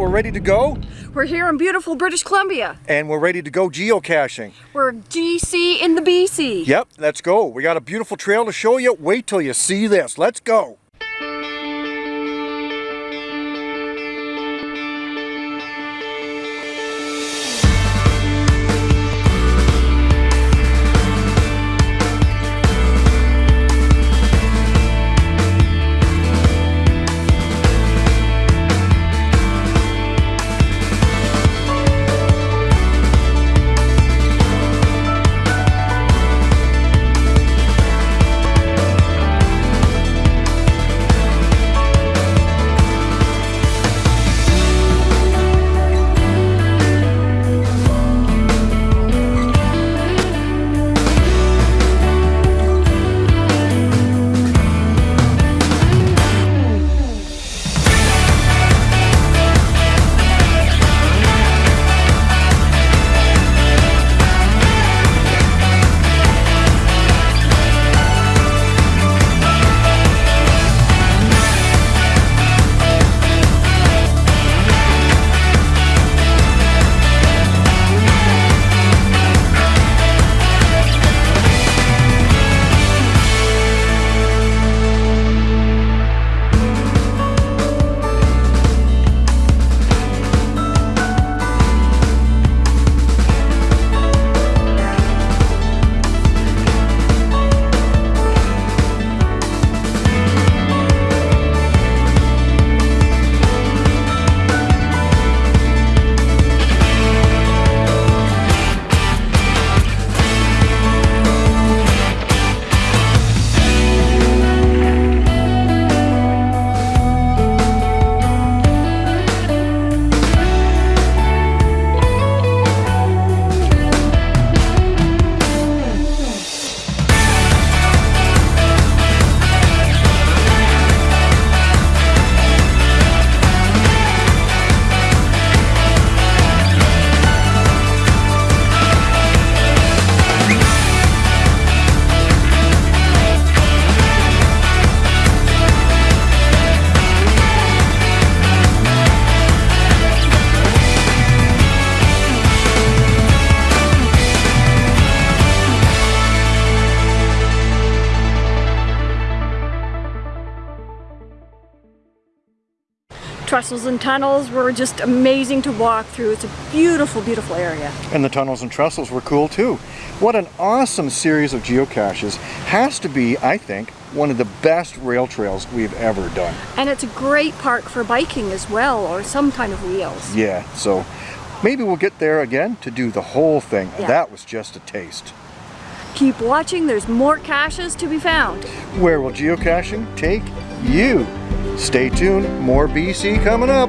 we're ready to go. We're here in beautiful British Columbia. And we're ready to go geocaching. We're GC in the BC. Yep, let's go. We got a beautiful trail to show you. Wait till you see this. Let's go. Trestles and tunnels were just amazing to walk through. It's a beautiful, beautiful area. And the tunnels and trestles were cool too. What an awesome series of geocaches. Has to be, I think, one of the best rail trails we've ever done. And it's a great park for biking as well, or some kind of wheels. Yeah, so maybe we'll get there again to do the whole thing. Yeah. That was just a taste. Keep watching, there's more caches to be found. Where will geocaching take you? Stay tuned, more BC coming up.